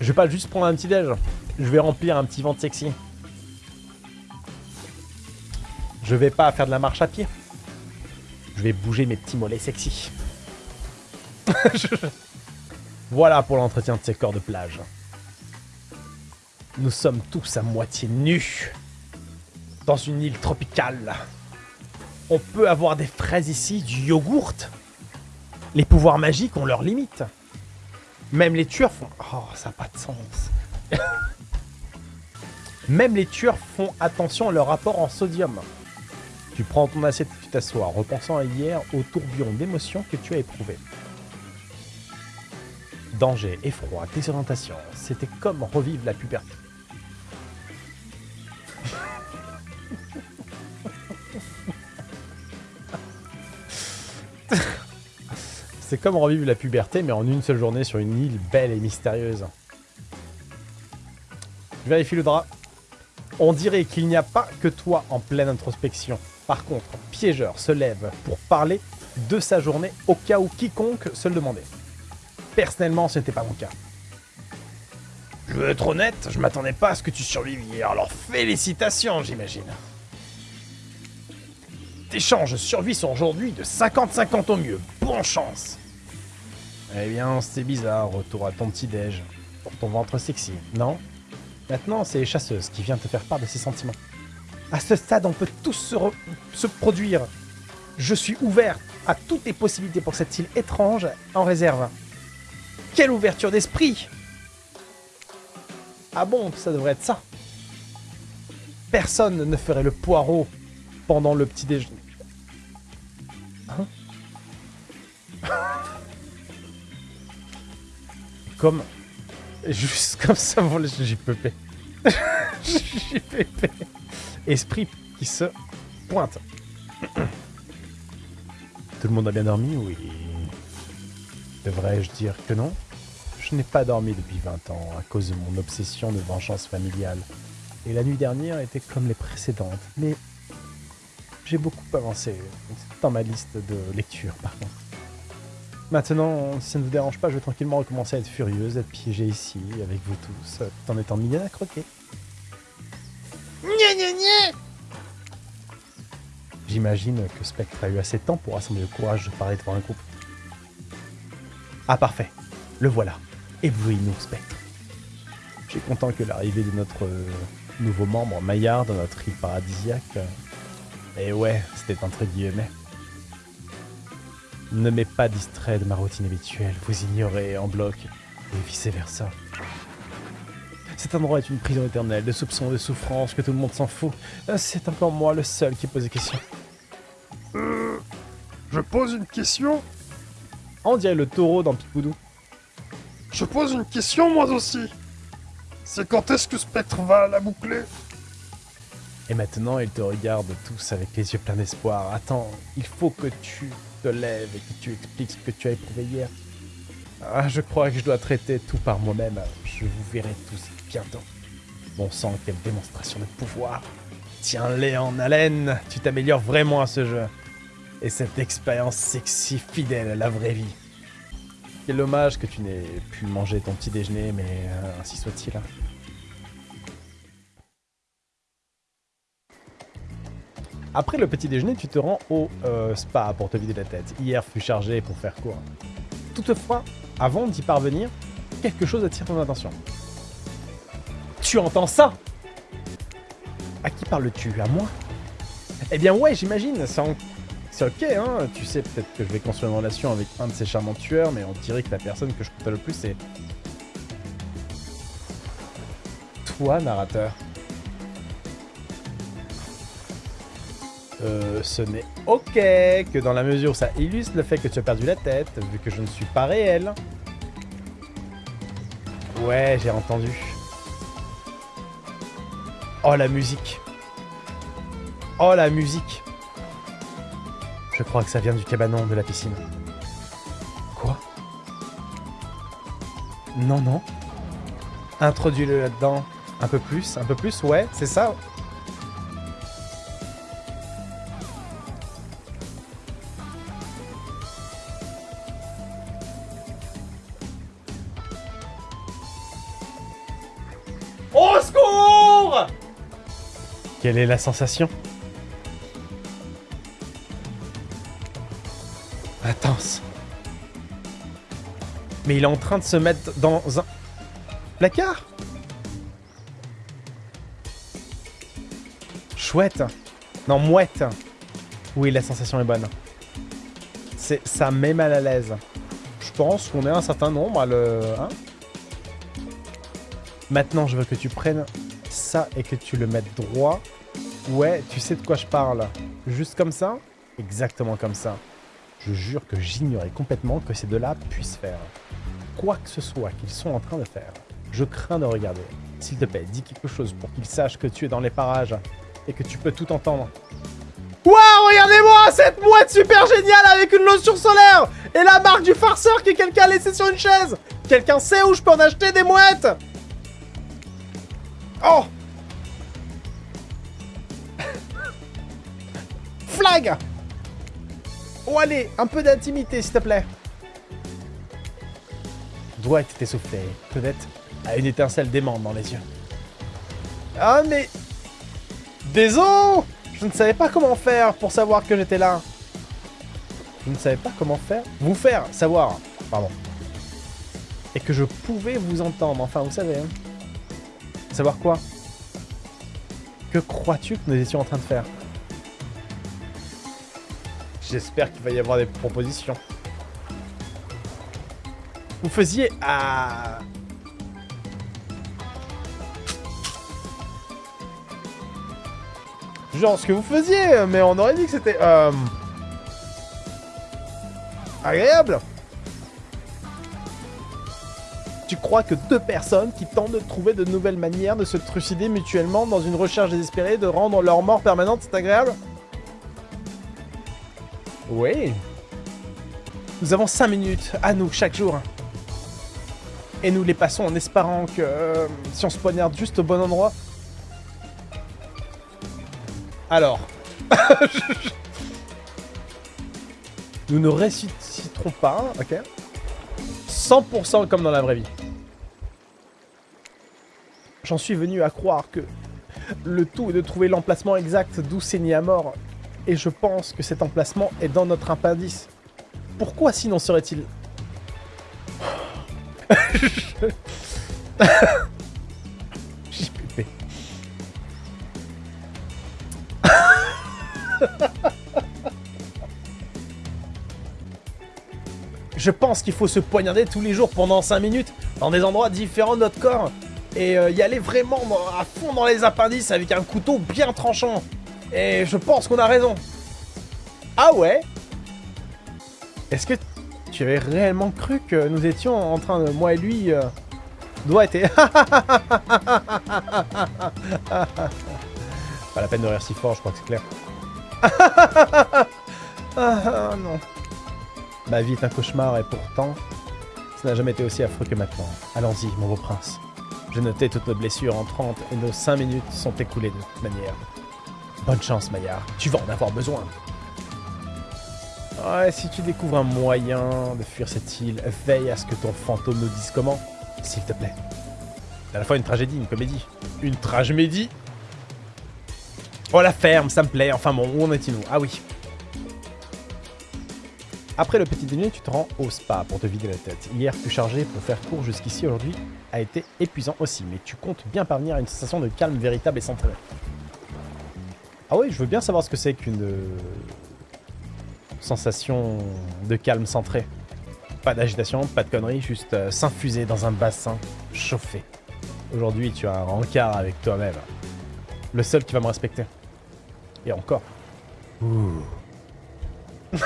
Je vais pas juste prendre un petit déj, je vais remplir un petit ventre sexy. Je vais pas faire de la marche à pied. Je vais bouger mes petits mollets sexy. voilà pour l'entretien de ces corps de plage. Nous sommes tous à moitié nus. Dans une île tropicale. On peut avoir des fraises ici, du yogourt. Les pouvoirs magiques ont leurs limites. Même les tueurs font... Oh, ça n'a pas de sens. Même les tueurs font attention à leur rapport en sodium. Tu prends ton assiette et tu t'assois, repensant à hier au tourbillon d'émotions que tu as éprouvé. Danger, effroi, désorientation, c'était comme revivre la puberté. C'est comme revivre la puberté, mais en une seule journée sur une île belle et mystérieuse. Je vérifie le drap. On dirait qu'il n'y a pas que toi en pleine introspection. Par contre, Piégeur se lève pour parler de sa journée au cas où quiconque se le demandait. Personnellement, ce n'était pas mon cas. Je veux être honnête, je m'attendais pas à ce que tu survives hier, alors félicitations, j'imagine. Tes chances de survie sont aujourd'hui de 50-50 au mieux. Bonne chance Eh bien, c'est bizarre, retour à ton petit-déj. Pour ton ventre sexy, non? Maintenant, c'est Chasseuse qui vient te faire part de ses sentiments. À ce stade, on peut tous se, produire. Je suis ouvert à toutes les possibilités pour cette île étrange en réserve. Quelle ouverture d'esprit Ah bon, ça devrait être ça. Personne ne ferait le poireau pendant le petit déjeuner. Hein? Comme... Juste comme ça, j'ai pépé. j'ai pépé. Esprit qui se pointe. Tout le monde a bien dormi Oui. Devrais-je dire que non? Je n'ai pas dormi depuis 20 ans à cause de mon obsession de vengeance familiale. Et la nuit dernière était comme les précédentes, mais j'ai beaucoup avancé dans ma liste de lecture par contre. Maintenant, si ça ne vous dérange pas, je vais tranquillement recommencer à être furieuse, à être piégée ici, avec vous tous, tout en étant mignonne à croquer. J'imagine que Spectre a eu assez de temps pour rassembler le courage de parler devant un groupe. Ah parfait, le voilà. Éblouis-nous, Spectre. Suis content que l'arrivée de notre euh, nouveau membre, Maillard, dans notre île paradisiaque... Euh, et ouais, c'était entre guillemets. Ne m'est pas distrait de ma routine habituelle, vous ignorez en bloc, et vice-versa. Cet endroit est une prison éternelle de soupçons, de souffrances, que tout le monde s'en fout. Euh, c'est encore moi le seul qui pose des questions. Euh, je pose une question On dirait le taureau dans Pipoudou. Je pose une question moi aussi. C'est quand est-ce que Spectre va la boucler? Et maintenant, ils te regardent tous avec les yeux pleins d'espoir. Attends, il faut que tu te lèves et que tu expliques ce que tu as éprouvé hier. Ah, je crois que je dois traiter tout par moi-même. Je vous verrai tous bientôt. Bon sang, quelle démonstration de pouvoir. Tiens-les en haleine, tu t'améliores vraiment à ce jeu. Et cette expérience sexy fidèle à la vraie vie. Quel dommage que tu n'aies pu manger ton petit déjeuner, mais euh, ainsi soit-il. Après le petit déjeuner, tu te rends au euh, spa pour te vider la tête. Hier fut chargé pour faire court. Toutefois, avant d'y parvenir, quelque chose attire ton attention. Tu entends ça? À qui parles-tu? À moi? Eh bien ouais, j'imagine, c'est ok, hein. Tu sais peut-être que je vais construire une relation avec un de ces charmants tueurs, mais on dirait que la personne que je compte le plus, c'est... toi, narrateur Euh, ce n'est ok que dans la mesure où ça illustre le fait que tu as perdu la tête, vu que je ne suis pas réel. Ouais, j'ai entendu. Oh, la musique. Oh, la musique. Je crois que ça vient du cabanon de la piscine. Quoi? Non, non. Introduis-le là-dedans. Un peu plus, un peu plus, ouais, c'est ça. Au secours Quelle est la sensation? Mais il est en train de se mettre dans un placard Chouette. Non, mouette. Oui, la sensation est bonne. Ça met mal à l'aise. Je pense qu'on est un certain nombre à le... hein Maintenant, je veux que tu prennes ça et que tu le mettes droit. Ouais, tu sais de quoi je parle. Juste comme ça? Exactement comme ça. Je jure que j'ignorais complètement que ces deux-là puissent faire. Quoi que ce soit qu'ils sont en train de faire. Je crains de regarder. S'il te plaît, dis quelque chose pour qu'ils sachent que tu es dans les parages et que tu peux tout entendre. Waouh, regardez-moi cette mouette super géniale avec une lotion solaire et la marque du farceur que quelqu'un a laissé sur une chaise. Quelqu'un sait où je peux en acheter des mouettes Oh Flag Oh allez, un peu d'intimité s'il te plaît. Doigt était essoufflé, peut-être à une étincelle d'aimant dans les yeux. Ah mais... Désolé Je ne savais pas comment faire pour savoir que j'étais là. Je ne savais pas comment faire. Vous faire savoir, pardon. Et que je pouvais vous entendre, enfin vous savez. Hein. Savoir quoi? Que crois-tu que nous étions en train de faire? J'espère qu'il va y avoir des propositions. Vous faisiez à... Genre ce que vous faisiez, mais on aurait dit que c'était... Euh... Agréable tu crois que deux personnes qui tentent de trouver de nouvelles manières de se trucider mutuellement dans une recherche désespérée de rendre leur mort permanente, c'est agréable? Oui. Nous avons cinq minutes à nous chaque jour. Et nous les passons en espérant que euh, si on se poignarde juste au bon endroit... Alors... nous ne ressusciterons pas, ok 100% comme dans la vraie vie. J'en suis venu à croire que le tout est de trouver l'emplacement exact d'où saignait à mort. Et je pense que cet emplacement est dans notre appendice. Pourquoi sinon serait-il... Je pense qu'il faut se poignarder tous les jours pendant 5 minutes dans des endroits différents de notre corps et euh, y aller vraiment à fond dans les appendices avec un couteau bien tranchant. Et je pense qu'on a raison. Ah ouais? Est-ce que tu avais réellement cru que nous étions en train de... Moi et lui... Euh, doit être... Pas la peine de rire si fort, je crois que c'est clair. ah non. Ma vie est un cauchemar et pourtant, ça n'a jamais été aussi affreux que maintenant. Allons-y, mon beau prince. J'ai noté toutes nos blessures en 30 et nos 5 minutes sont écoulées de toute manière. Bonne chance, Maillard. Tu vas en avoir besoin. Ouais, si tu découvres un moyen de fuir cette île, veille à ce que ton fantôme nous dise comment, s'il te plaît. C'est à la fois une tragédie, une comédie. Une tragédie? Oh, la ferme, ça me plaît. Enfin bon, où en est-il nous? Ah oui, après le petit déjeuner, tu te rends au spa pour te vider la tête. Hier, plus chargé pour faire court jusqu'ici, aujourd'hui a été épuisant aussi, mais tu comptes bien parvenir à une sensation de calme véritable et centré. Ah oui, je veux bien savoir ce que c'est qu'une euh, sensation de calme centré. Pas d'agitation, pas de conneries, juste euh, s'infuser dans un bassin chauffé. Aujourd'hui, tu as un rencard avec toi-même. Le seul qui va me respecter. Et encore. Ouh.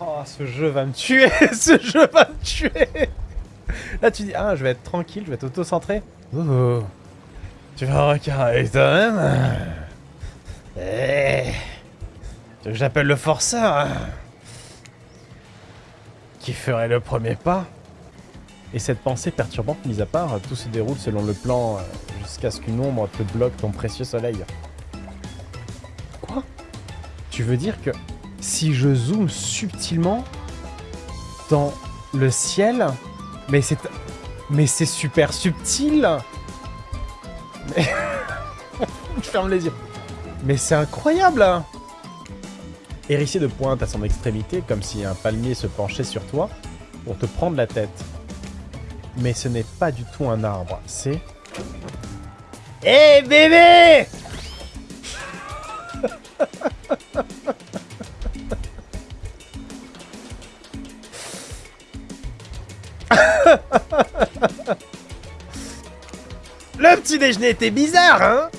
oh, ce jeu va me tuer Ce jeu va me tuer Là, tu dis, ah, je vais être tranquille, je vais être auto-centré. Ouh. Tu vas avec toi-même Eh. Tu veux que j'appelle le forceur hein Qui ferait le premier pas Et cette pensée perturbante mise à part, tout se déroule selon le plan euh, jusqu'à ce qu'une ombre te bloque ton précieux soleil. Quoi? Tu veux dire que si je zoome subtilement dans le ciel, mais c'est mais c'est super subtil. Mais je ferme les yeux. Mais c'est incroyable hein. Hérissé de pointe à son extrémité, comme si un palmier se penchait sur toi pour te prendre la tête. Mais ce n'est pas du tout un arbre, c'est... Hé bébé Le petit déjeuner était bizarre, hein?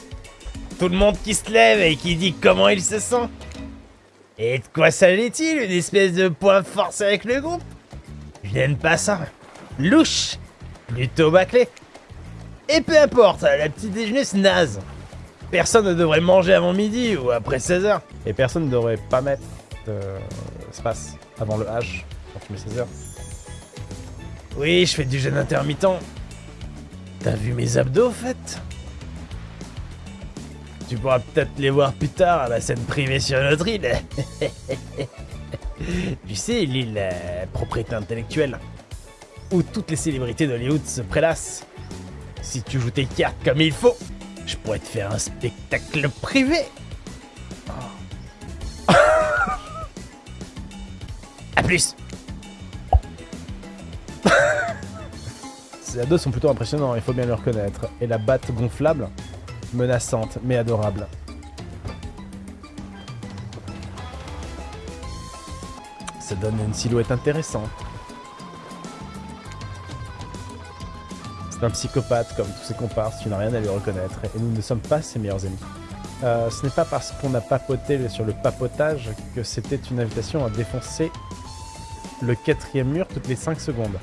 Tout le monde qui se lève et qui dit comment il se sent. Et de quoi s'agit-il Une espèce de point forcé avec le groupe? Je n'aime pas ça. Louche Plutôt bâclé. Et peu importe, la petite déjeuner c'est naze. Personne ne devrait manger avant midi ou après 16h. Et personne ne devrait pas mettre de espace avant le H quand tu mets 16h. Oui, je fais du jeûne intermittent. T'as vu mes abdos, au fait? Tu pourras peut-être les voir plus tard à la scène privée sur notre île. tu sais, l'île propriété intellectuelle, où toutes les célébrités d'Hollywood se prélassent. Si tu joues tes cartes comme il faut, je pourrais te faire un spectacle privé. A plus Ces ados sont plutôt impressionnants, il faut bien le reconnaître. Et la batte gonflable, menaçante mais adorable. Ça donne une silhouette intéressante. C'est un psychopathe comme tous ses comparses, tu n'as rien à lui reconnaître, et nous ne sommes pas ses meilleurs amis. Euh, ce n'est pas parce qu'on a papoté sur le papotage que c'était une invitation à défoncer le quatrième mur toutes les 5 secondes.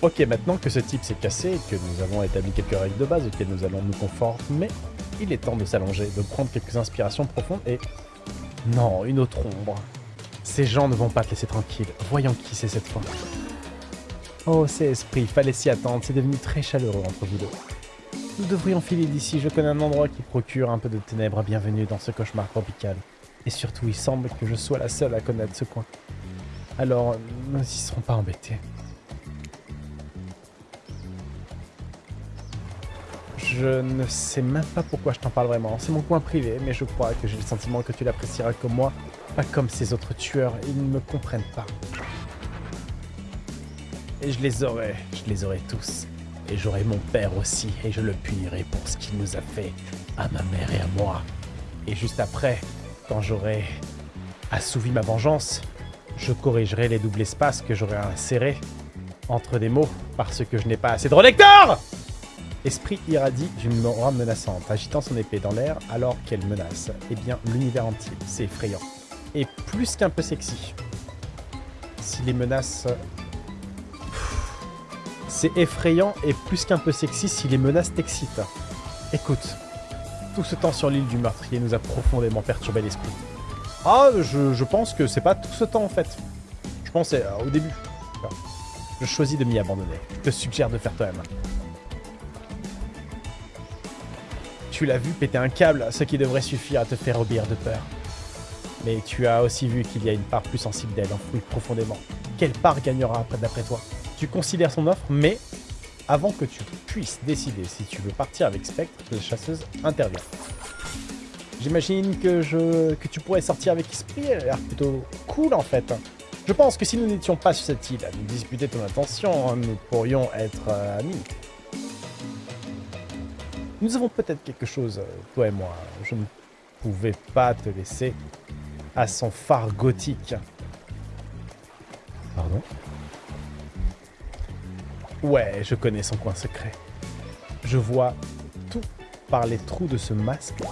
Ok, maintenant que ce type s'est cassé et que nous avons établi quelques règles de base auxquelles nous allons nous conformer, il est temps de s'allonger, de prendre quelques inspirations profondes et... Non, une autre ombre. Ces gens ne vont pas te laisser tranquille. Voyons qui c'est cette fois. Oh, c'est Esprit, fallait s'y attendre, c'est devenu très chaleureux entre vous deux. Nous devrions filer d'ici, je connais un endroit qui procure un peu de ténèbres. Bienvenue dans ce cauchemar tropical. Et surtout, il semble que je sois la seule à connaître ce coin. Alors, nous n'y serons pas embêtés. Je ne sais même pas pourquoi je t'en parle vraiment. C'est mon coin privé, mais je crois que j'ai le sentiment que tu l'apprécieras comme moi, pas comme ces autres tueurs. Ils ne me comprennent pas. Et je les aurai, je les aurai tous. Et j'aurai mon père aussi, et je le punirai pour ce qu'il nous a fait à ma mère et à moi. Et juste après, quand j'aurai assouvi ma vengeance, je corrigerai les doubles espaces que j'aurai insérés entre des mots parce que je n'ai pas assez de relecteurs Esprit irradie d'une aura menaçante, agitant son épée dans l'air alors qu'elle menace. Eh bien, l'univers entier, c'est effrayant. Et plus qu'un peu sexy. Si les menaces... C'est effrayant et plus qu'un peu sexy si les menaces t'excitent. Écoute, tout ce temps sur l'île du meurtrier nous a profondément perturbé l'esprit. Ah, je, pense que c'est pas tout ce temps en fait. Je pensais euh, au début. Je choisis de m'y abandonner. Je te suggère de faire toi-même. Tu l'as vu péter un câble, ce qui devrait suffire à te faire obéir de peur. Mais tu as aussi vu qu'il y a une part plus sensible d'elle, enfouie profondément. Quelle part gagnera après d'après toi? Tu considères son offre, mais avant que tu puisses décider si tu veux partir avec Spectre, la chasseuse intervient. J'imagine que je tu pourrais sortir avec Esprit, elle a l'air plutôt cool en fait. Je pense que si nous n'étions pas sur cette île à nous disputer ton attention, nous pourrions être euh, amis. Nous avons peut-être quelque chose, euh, toi et moi. Je ne pouvais pas te laisser à son phare gothique. Pardon? Ouais, je connais son coin secret. Je vois tout par les trous de ce masque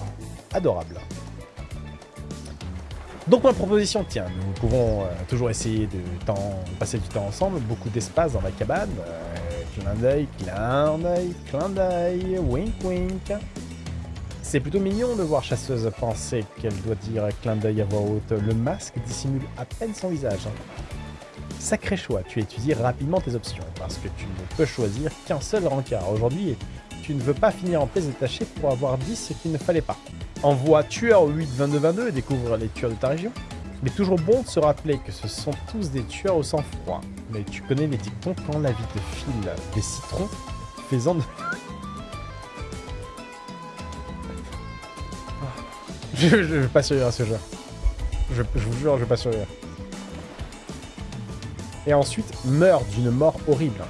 adorable. Donc ma proposition, tiens, nous pouvons euh, toujours essayer de temps, passer du temps ensemble, beaucoup d'espace dans la cabane. Euh, clin d'œil, clin wink wink. C'est plutôt mignon de voir Chasseuse penser qu'elle doit dire clin d'œil à voix haute. Le masque dissimule à peine son visage. Sacré choix, tu étudies rapidement tes options, parce que tu ne peux choisir qu'un seul rencard. Aujourd'hui, tu ne veux pas finir en pièces détachées pour avoir dit ce qu'il ne fallait pas. Envoie tueur 8 22 22 et découvre les tueurs de ta région. Mais toujours bon de se rappeler que ce sont tous des tueurs au sang-froid. Mais tu connais les dictons quand la vie te file des citrons, faisant de... Je, je, vais pas survivre à ce jeu. Je, vous jure, je vais pas survivre. Et ensuite, meurt d'une mort horrible,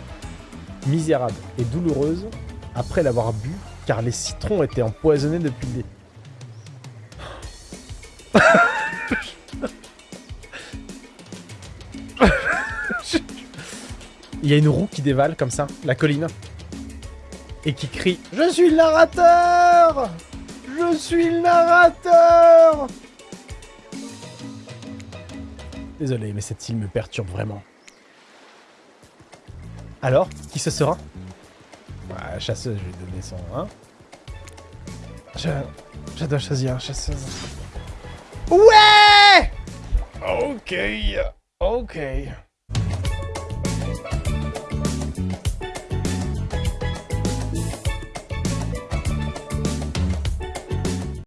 misérable et douloureuse après l'avoir bu, car les citrons étaient empoisonnés depuis le dé- Il y a une roue qui dévale comme ça, la colline, et qui crie « Je suis le narrateur Je suis le narrateur !» Désolé, mais cette île me perturbe vraiment. Alors, qui ce sera? Bah, Chasseuse, je vais donner son... Hein je... je dois choisir chasseuse. Ouais Ok, ok.